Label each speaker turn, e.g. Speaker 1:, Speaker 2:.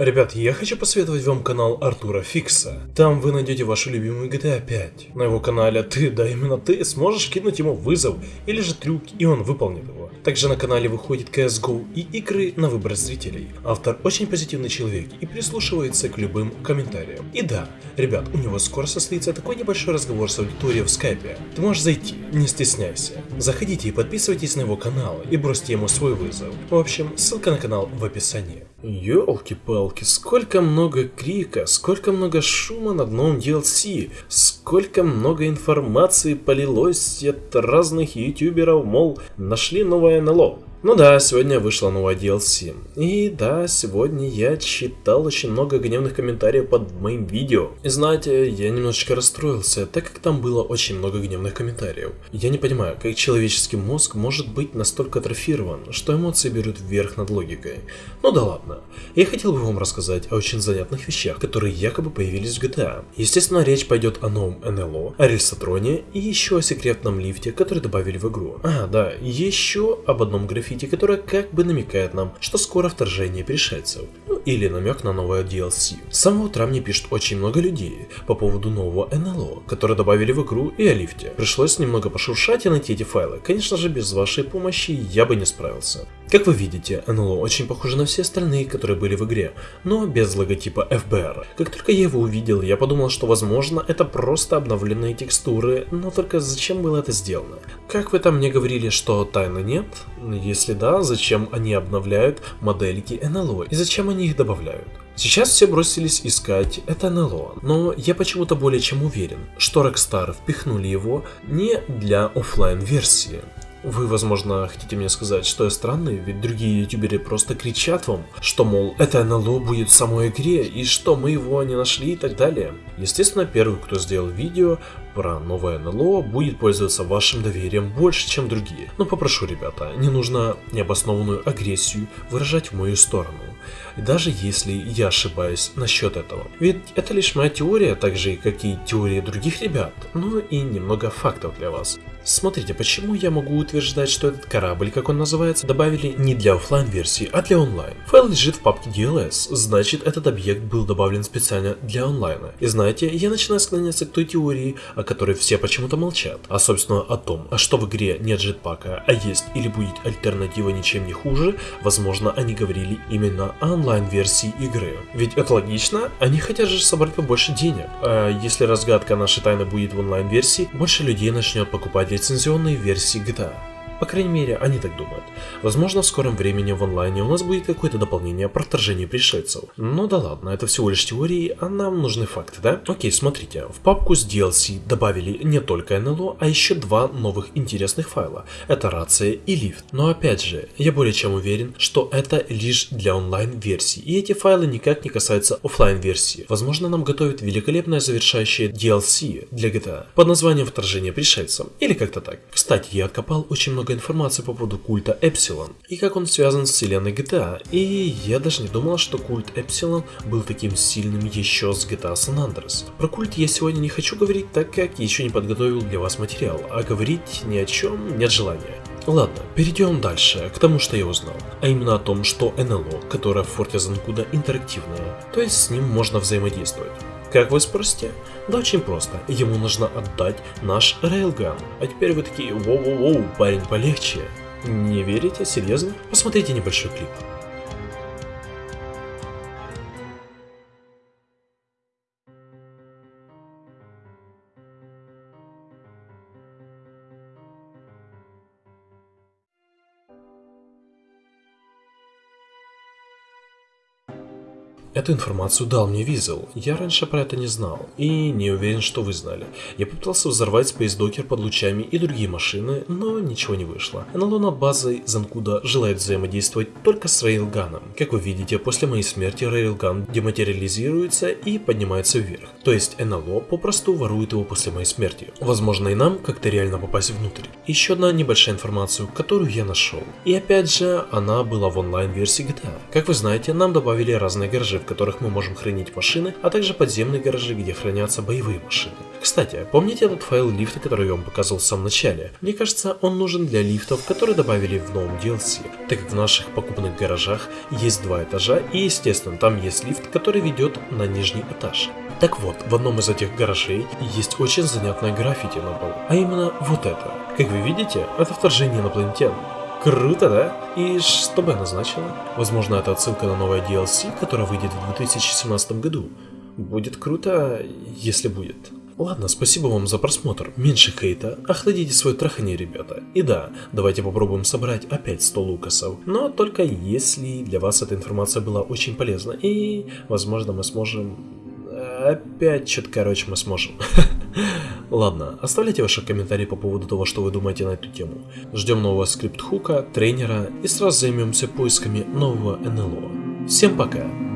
Speaker 1: Ребят, я хочу посоветовать вам канал Артура Фикса. Там вы найдете вашу любимую GTA 5. На его канале ты, да именно ты, сможешь кинуть ему вызов или же трюк, и он выполнит его. Также на канале выходит CSGO и игры на выбор зрителей. Автор очень позитивный человек и прислушивается к любым комментариям. И да, ребят, у него скоро состоится такой небольшой разговор с аудиторией в скайпе. Ты можешь зайти, не стесняйся. Заходите и подписывайтесь на его канал и бросьте ему свой вызов. В общем, ссылка на канал в описании. Ёлки-палки, сколько много крика, сколько много шума над новым DLC, сколько много информации полилось от разных ютуберов, мол, нашли новое НЛО. Ну да, сегодня вышла новая DLC. И да, сегодня я читал очень много гневных комментариев под моим видео. И знаете, я немножечко расстроился, так как там было очень много гневных комментариев. Я не понимаю, как человеческий мозг может быть настолько атрофирован, что эмоции берут вверх над логикой. Ну да ладно. Я хотел бы вам рассказать о очень занятных вещах, которые якобы появились в GTA. Естественно, речь пойдет о новом НЛО, о рельсотроне и еще о секретном лифте, который добавили в игру. А, да, еще об одном графике граффити, которая как бы намекает нам, что скоро вторжение пришельцев. Ну или намек на новое DLC. С самого утра мне пишут очень много людей по поводу нового НЛО, которое добавили в игру и о лифте. Пришлось немного пошуршать и найти эти файлы. Конечно же, без вашей помощи я бы не справился. Как вы видите, НЛО очень похоже на все остальные, которые были в игре, но без логотипа FBR. Как только я его увидел, я подумал, что возможно это просто обновленные текстуры, но только зачем было это сделано? Как вы там мне говорили, что тайны нет? Если да, зачем они обновляют модельки НЛО и зачем они их добавляют? Сейчас все бросились искать это НЛО, но я почему-то более чем уверен, что Rockstar впихнули его не для офлайн версии вы, возможно, хотите мне сказать, что я странный, ведь другие ютуберы просто кричат вам, что, мол, это НЛО будет в самой игре, и что мы его не нашли и так далее. Естественно, первый, кто сделал видео про новое НЛО, будет пользоваться вашим доверием больше, чем другие. Но попрошу, ребята, не нужно необоснованную агрессию выражать в мою сторону. Даже если я ошибаюсь насчет этого. Ведь это лишь моя теория, так же как и теория других ребят, но и немного фактов для вас. Смотрите, почему я могу утверждать, что этот корабль, как он называется, добавили не для офлайн версии, а для онлайн. Файл лежит в папке DLS, значит этот объект был добавлен специально для онлайна. И знаете, я начинаю склоняться к той теории, о которой все почему-то молчат. А собственно о том, а что в игре нет джетпака, а есть или будет альтернатива ничем не хуже, возможно они говорили именно о онлайн-версии игры. Ведь это логично, они хотят же собрать побольше денег. А если разгадка нашей тайны будет в онлайн-версии, больше людей начнет покупать лицензионные версии GTA. По крайней мере, они так думают. Возможно, в скором времени в онлайне у нас будет какое-то дополнение про вторжение пришельцев. Но да ладно, это всего лишь теории, а нам нужны факты, да? Окей, смотрите, в папку с DLC добавили не только НЛО, а еще два новых интересных файла. Это рация и лифт. Но опять же, я более чем уверен, что это лишь для онлайн-версии, и эти файлы никак не касаются офлайн версии Возможно, нам готовят великолепное завершающее DLC для GTA под названием Вторжение пришельцев, или как-то так. Кстати, я откопал очень много много информации по поводу культа Эпсилон и как он связан с вселенной GTA. И я даже не думал, что культ Эпсилон был таким сильным еще с GTA San Andreas. Про культ я сегодня не хочу говорить, так как еще не подготовил для вас материал, а говорить ни о чем нет желания. Ладно, перейдем дальше, к тому, что я узнал. А именно о том, что НЛО, которое в форте Занкуда интерактивное, то есть с ним можно взаимодействовать. Как вы спросите? Да очень просто. Ему нужно отдать наш рейлган. А теперь вы такие, воу-воу-воу, парень полегче. Не верите? Серьезно? Посмотрите небольшой клип. Эту информацию дал мне Визел. Я раньше про это не знал и не уверен, что вы знали. Я попытался взорвать Space Docker под лучами и другие машины, но ничего не вышло. НЛО над базой Занкуда желает взаимодействовать только с Рейлганом. Как вы видите, после моей смерти Рейлган дематериализируется и поднимается вверх. То есть НЛО попросту ворует его после моей смерти. Возможно и нам как-то реально попасть внутрь. Еще одна небольшая информация, которую я нашел. И опять же, она была в онлайн-версии GTA. Как вы знаете, нам добавили разные гаражи в которых мы можем хранить машины, а также подземные гаражи, где хранятся боевые машины. Кстати, помните этот файл лифта, который я вам показывал в самом начале? Мне кажется, он нужен для лифтов, которые добавили в новом DLC, так как в наших покупных гаражах есть два этажа и естественно там есть лифт, который ведет на нижний этаж. Так вот, в одном из этих гаражей есть очень занятное граффити на полу, а именно вот это. Как вы видите, это вторжение инопланетян. Круто, да? И что бы оно значило? Возможно, это отсылка на новое DLC, которое выйдет в 2017 году. Будет круто, если будет. Ладно, спасибо вам за просмотр. Меньше хейта, охладите свое трахание, ребята. И да, давайте попробуем собрать опять 100 лукасов. Но только если для вас эта информация была очень полезна. И, возможно, мы сможем... Опять что-то, короче, мы сможем. Ладно, оставляйте ваши комментарии по поводу того, что вы думаете на эту тему. Ждем нового скрипт-хука, тренера и сразу займемся поисками нового НЛО. Всем пока!